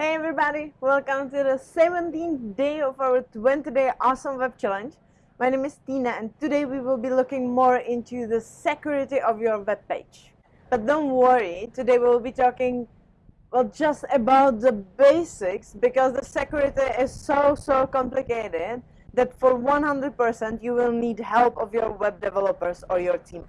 Hey everybody, welcome to the 17th day of our 20 day awesome web challenge. My name is Tina and today we will be looking more into the security of your web page. But don't worry, today we will be talking well just about the basics because the security is so so complicated that for 100% you will need help of your web developers or your team.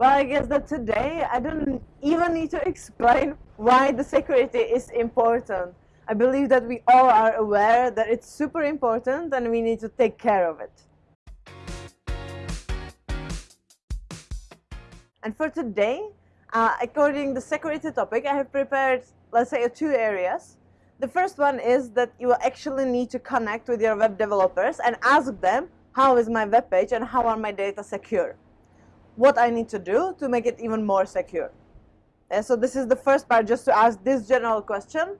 Well, I guess that today I don't even need to explain why the security is important. I believe that we all are aware that it's super important and we need to take care of it. And for today, uh, according to the security topic, I have prepared, let's say, two areas. The first one is that you actually need to connect with your web developers and ask them, how is my web page and how are my data secure? What I need to do to make it even more secure. So this is the first part, just to ask this general question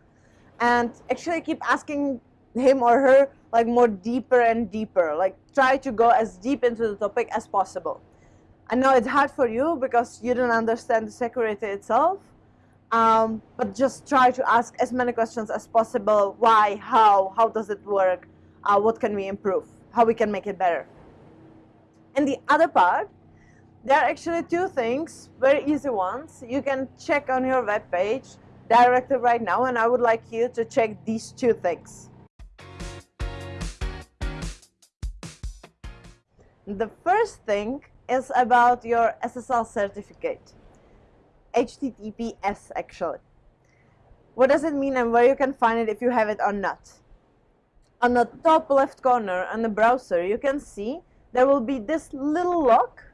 and actually keep asking him or her like more deeper and deeper, like try to go as deep into the topic as possible. I know it's hard for you because you don't understand the security itself, um, but just try to ask as many questions as possible. Why, how, how does it work, uh, what can we improve, how we can make it better. And the other part there are actually two things, very easy ones. You can check on your web page directly right now and I would like you to check these two things. The first thing is about your SSL certificate. HTTPS actually. What does it mean and where you can find it if you have it or not? On the top left corner on the browser you can see there will be this little lock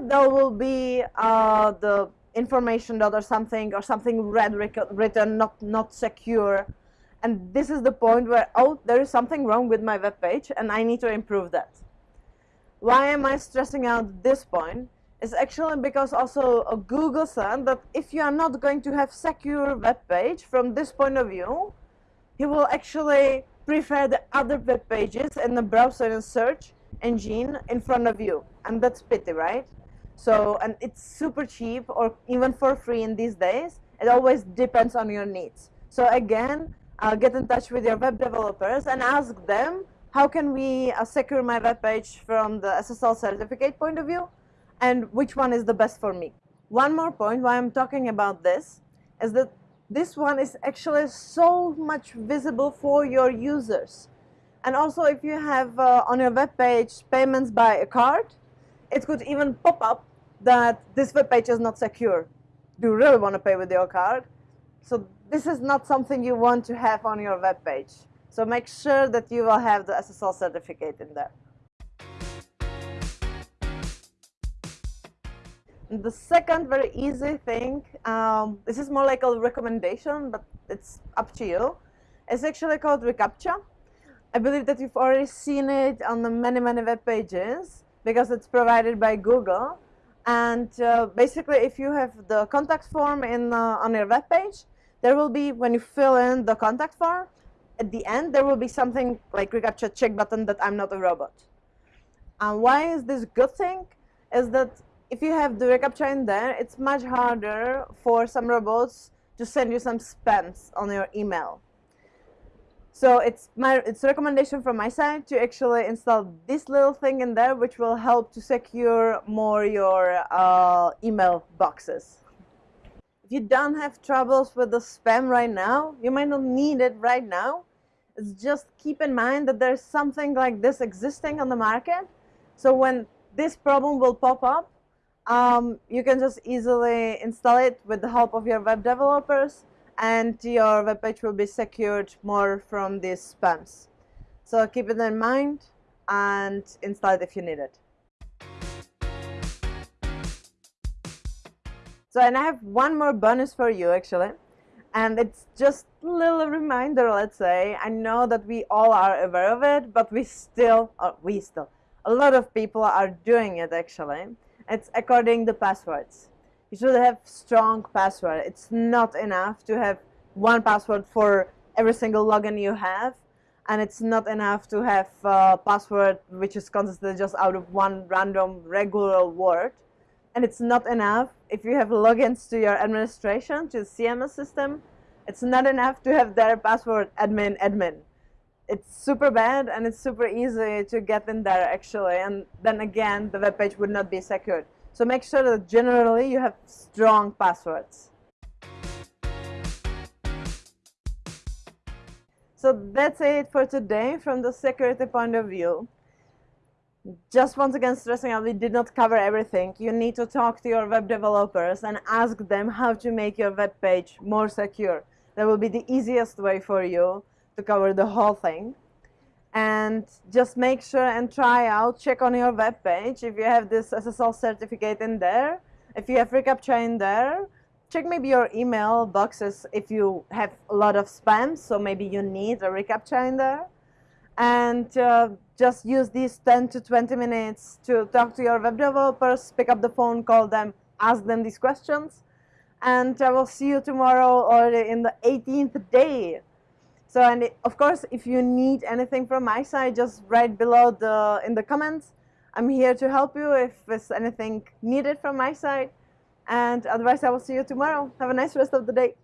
there will be uh, the information dot or something or something red written not not secure. And this is the point where oh there is something wrong with my web page and I need to improve that. Why am I stressing out this point? It's actually because also uh, Google said that if you are not going to have secure web page from this point of view he will actually prefer the other web pages in the browser and search engine in front of you. And that's pity right so and it's super cheap or even for free in these days. It always depends on your needs. So again uh, get in touch with your web developers and ask them how can we uh, secure my web page from the SSL certificate point of view? And which one is the best for me? One more point why I'm talking about this is that this one is actually so much visible for your users. And also if you have uh, on your web page payments by a card, it could even pop up that this web page is not secure. Do you really want to pay with your card? So this is not something you want to have on your web page. So make sure that you will have the SSL certificate in there. The second very easy thing, um, this is more like a recommendation, but it's up to you, is actually called reCAPTCHA. I believe that you've already seen it on the many, many web pages because it's provided by Google. And uh, basically, if you have the contact form in uh, on your web page, there will be, when you fill in the contact form, at the end, there will be something like reCAPTCHA check button that I'm not a robot. And why is this good thing? Is that if you have the reCAPTCHA in there, it's much harder for some robots to send you some spams on your email. So it's my it's recommendation from my side to actually install this little thing in there, which will help to secure more your uh, email boxes. If you don't have troubles with the spam right now, you might not need it right now. It's just keep in mind that there's something like this existing on the market. So when this problem will pop up, um, you can just easily install it with the help of your web developers and your web page will be secured more from these spams. So keep it in mind and install it if you need it. So and I have one more bonus for you actually and it's just a little reminder let's say I know that we all are aware of it but we still or we still a lot of people are doing it actually it's according the passwords you should have strong password. It's not enough to have one password for every single login you have. and it's not enough to have a password which is consisted just out of one random regular word and it's not enough if you have logins to your administration to the CMS system it's not enough to have their password admin admin it's super bad and it's super easy to get in there actually and then again the web page would not be secured so make sure that generally you have strong passwords So that's it for today from the security point of view. Just once again stressing out, we did not cover everything. You need to talk to your web developers and ask them how to make your web page more secure. That will be the easiest way for you to cover the whole thing. And just make sure and try out, check on your web page if you have this SSL certificate in there, if you have reCAPTCHA in there, check maybe your email boxes if you have a lot of spam, so maybe you need a reCAPTCHA in there. And uh, just use these 10 to 20 minutes to talk to your web developers, pick up the phone, call them, ask them these questions. And I will see you tomorrow or in the 18th day. So, and of course, if you need anything from my side, just write below the in the comments. I'm here to help you if there's anything needed from my side. And otherwise, I will see you tomorrow. Have a nice rest of the day.